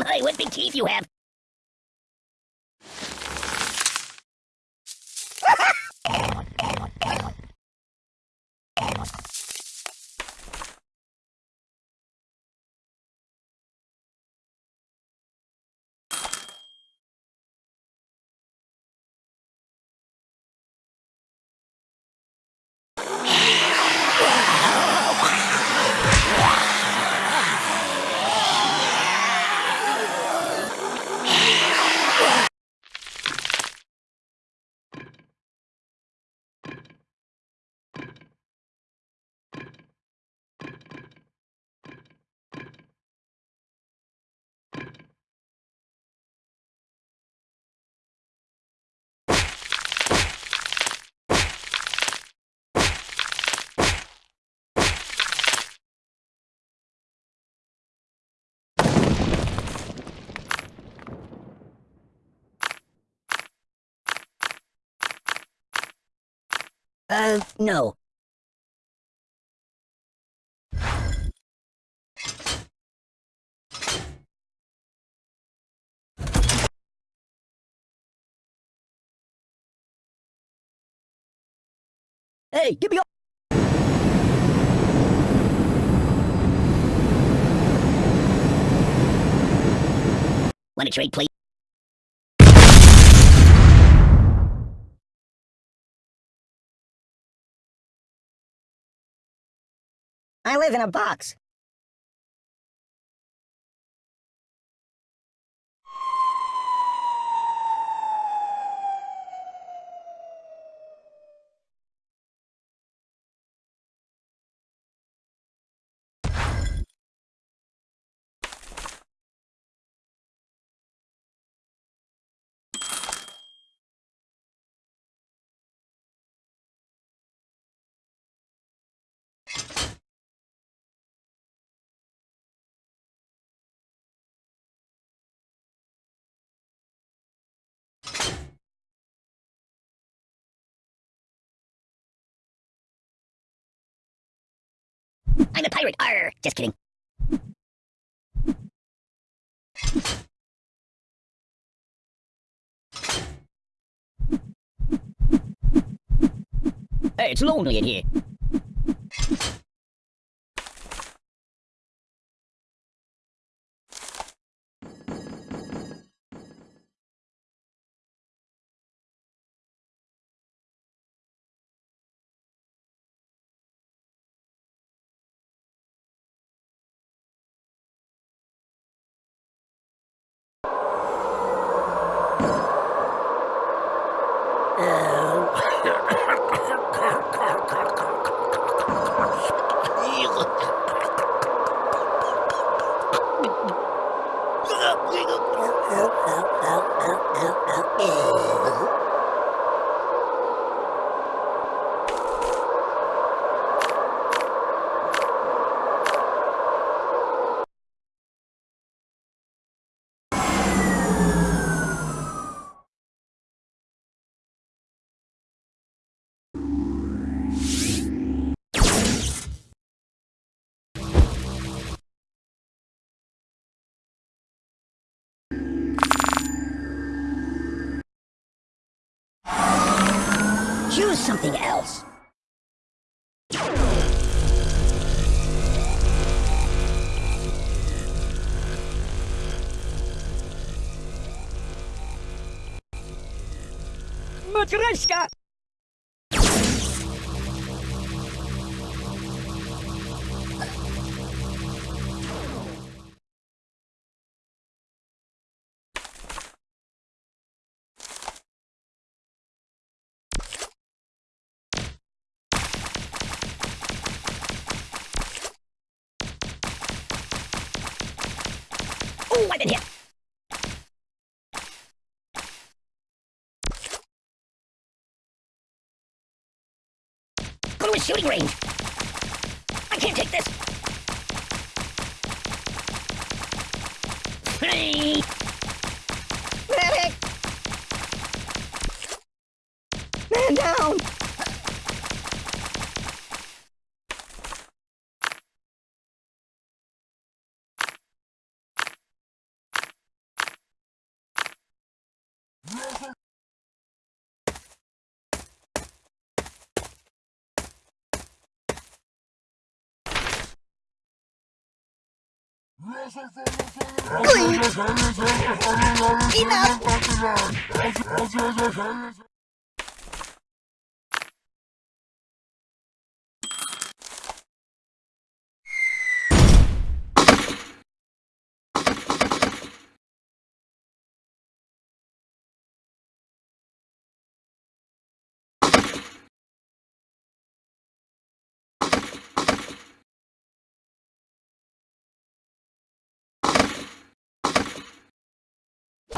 My, what big teeth you have! No. Hey, give me all- Want to trade, please? I live in a box. I'm a pirate. Arr! Just kidding. Hey, it's lonely in here. oh, oh, oh, oh, oh, oh. Choose something else. Matryoshka! I've! Go to a shooting range! I can't take this! Hey! Enough!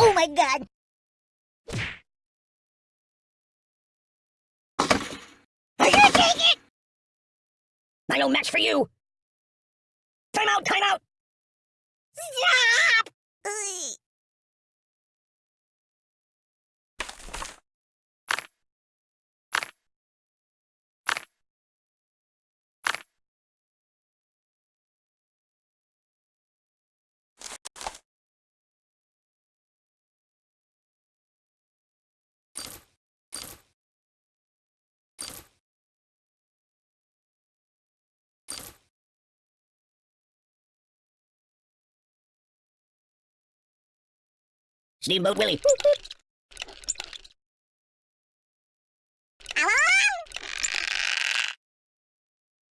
Oh my god! I can't take it! I no match for you! Time out, time out! Stop! Steamboat Willie. Ooh,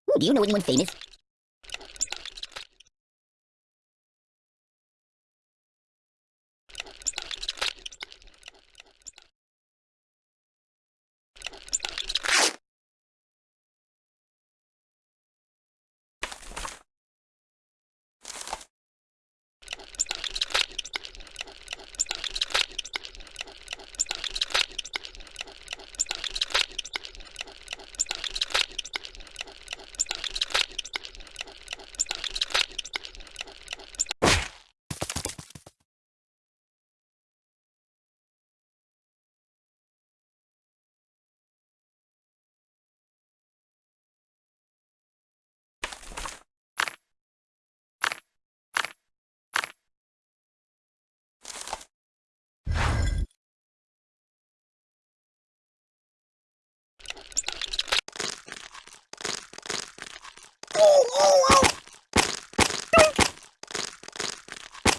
hmm, do you know anyone famous? Oh, oh, oh.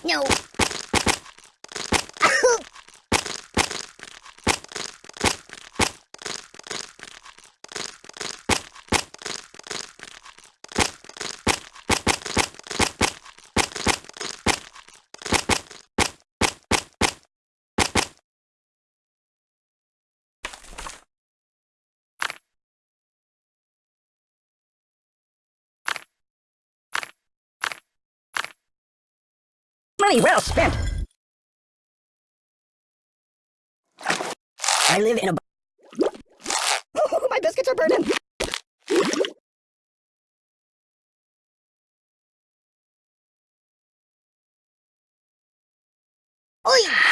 No. Money well spent. I live in a. Oh, my biscuits are burning. Oi! Open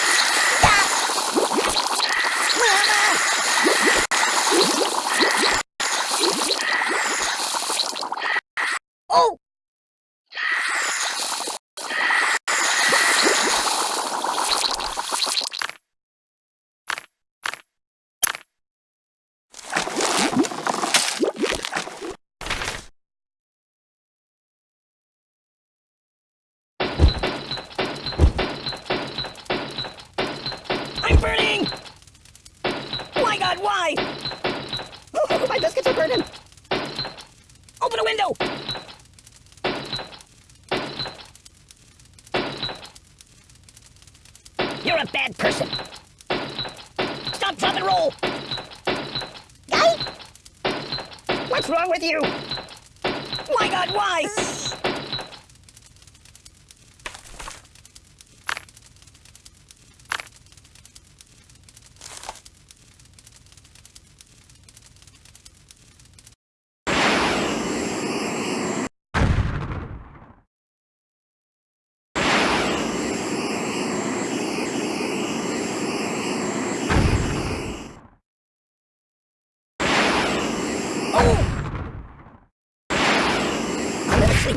Open a window! You're a bad person. Stop, drop, and roll! Guy? What's wrong with you? My God, why?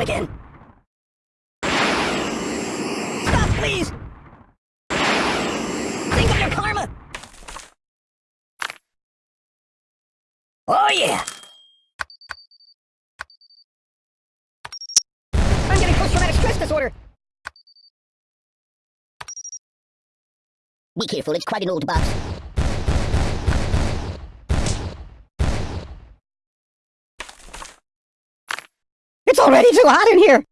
Again. Stop, please! Think of your karma! Oh, yeah! I'm getting post-traumatic stress disorder! Be careful, it's quite an old box. Already too hot in here!